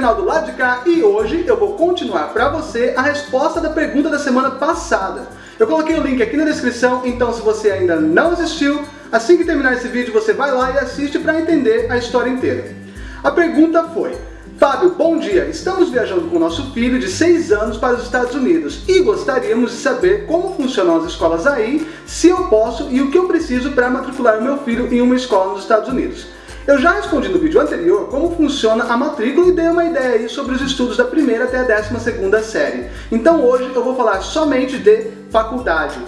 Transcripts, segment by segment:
canal do lado de cá e hoje eu vou continuar para você a resposta da pergunta da semana passada. Eu coloquei o link aqui na descrição, então se você ainda não assistiu, assim que terminar esse vídeo você vai lá e assiste para entender a história inteira. A pergunta foi, Fábio, bom dia! Estamos viajando com nosso filho de 6 anos para os Estados Unidos e gostaríamos de saber como funcionam as escolas aí, se eu posso e o que eu preciso para matricular o meu filho em uma escola nos Estados Unidos. Eu já respondi no vídeo anterior como funciona a matrícula e dei uma ideia aí sobre os estudos da primeira até a décima segunda série. Então hoje eu vou falar somente de faculdade.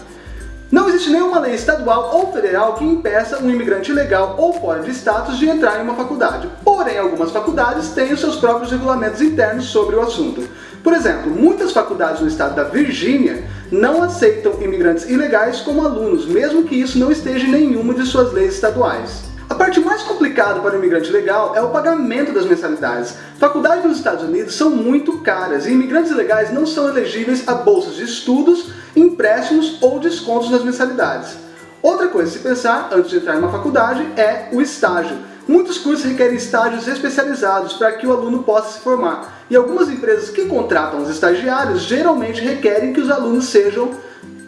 Não existe nenhuma lei estadual ou federal que impeça um imigrante legal ou fora de status de entrar em uma faculdade. Porém, algumas faculdades têm os seus próprios regulamentos internos sobre o assunto. Por exemplo, muitas faculdades no estado da Virgínia não aceitam imigrantes ilegais como alunos, mesmo que isso não esteja em nenhuma de suas leis estaduais. A parte mais complicada para o imigrante legal é o pagamento das mensalidades. Faculdades nos Estados Unidos são muito caras e imigrantes ilegais não são elegíveis a bolsas de estudos, empréstimos ou descontos nas mensalidades. Outra coisa a se pensar antes de entrar em uma faculdade é o estágio. Muitos cursos requerem estágios especializados para que o aluno possa se formar. E algumas empresas que contratam os estagiários geralmente requerem que os alunos sejam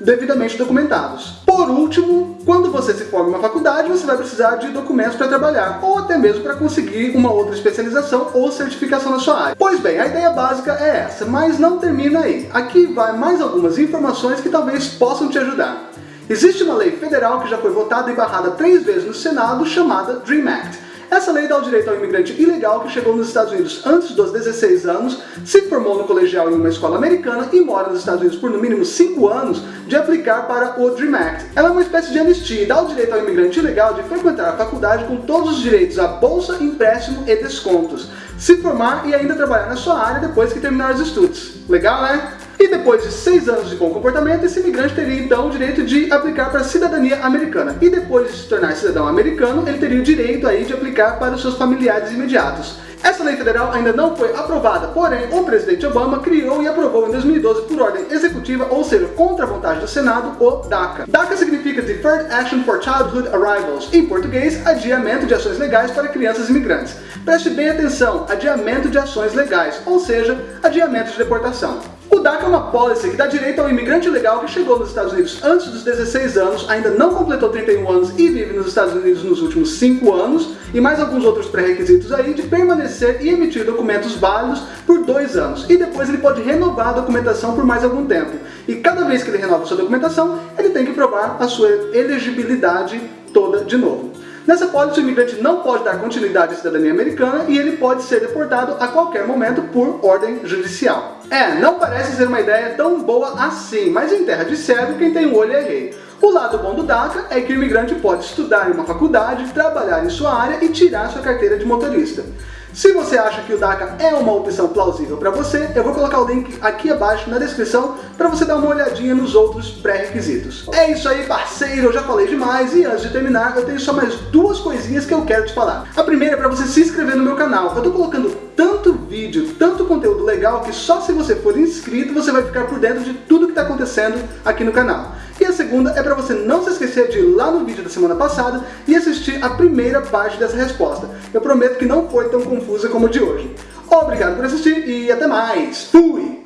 devidamente documentados. Por último, quando você se forma em uma faculdade, você vai precisar de documentos para trabalhar, ou até mesmo para conseguir uma outra especialização ou certificação na sua área. Pois bem, a ideia básica é essa, mas não termina aí. Aqui vai mais algumas informações que talvez possam te ajudar. Existe uma lei federal que já foi votada e barrada três vezes no Senado, chamada DREAM Act. Essa lei dá o direito ao imigrante ilegal que chegou nos Estados Unidos antes dos 16 anos, se formou no colegial em uma escola americana e mora nos Estados Unidos por no mínimo 5 anos, de aplicar para o DREAM Act. Ela é uma espécie de anistia e dá o direito ao imigrante ilegal de frequentar a faculdade com todos os direitos à bolsa, empréstimo e descontos, se formar e ainda trabalhar na sua área depois que terminar os estudos. Legal, né? E depois de seis anos de bom comportamento, esse imigrante teria então o direito de aplicar para a cidadania americana. E depois de se tornar cidadão americano, ele teria o direito aí de aplicar para os seus familiares imediatos. Essa lei federal ainda não foi aprovada, porém o presidente Obama criou e aprovou em 2012 por ordem executiva, ou seja, contra a vontade do Senado, o DACA. DACA significa Deferred Action for Childhood Arrivals, em português, adiamento de ações legais para crianças imigrantes. Preste bem atenção, adiamento de ações legais, ou seja, adiamento de deportação. DACA é uma policy que dá direito ao imigrante legal que chegou nos Estados Unidos antes dos 16 anos, ainda não completou 31 anos e vive nos Estados Unidos nos últimos 5 anos, e mais alguns outros pré-requisitos aí de permanecer e emitir documentos válidos por 2 anos. E depois ele pode renovar a documentação por mais algum tempo. E cada vez que ele renova sua documentação, ele tem que provar a sua elegibilidade toda de novo. Nessa pólice, o imigrante não pode dar continuidade à cidadania americana e ele pode ser deportado a qualquer momento por ordem judicial. É, não parece ser uma ideia tão boa assim, mas em terra de cego, quem tem um olho é rei. O lado bom do DACA é que o imigrante pode estudar em uma faculdade, trabalhar em sua área e tirar sua carteira de motorista. Se você acha que o DACA é uma opção plausível para você, eu vou colocar o link aqui abaixo na descrição para você dar uma olhadinha nos outros pré-requisitos. É isso aí, parceiro, eu já falei demais e antes de terminar eu tenho só mais duas coisinhas que eu quero te falar. A primeira é para você se inscrever no meu canal. Eu estou colocando tanto vídeo, tanto conteúdo legal que só se você for inscrito você vai ficar por dentro de tudo que está acontecendo aqui no canal. A segunda é para você não se esquecer de ir lá no vídeo da semana passada e assistir a primeira parte dessa resposta. Eu prometo que não foi tão confusa como o de hoje. Obrigado por assistir e até mais. Fui!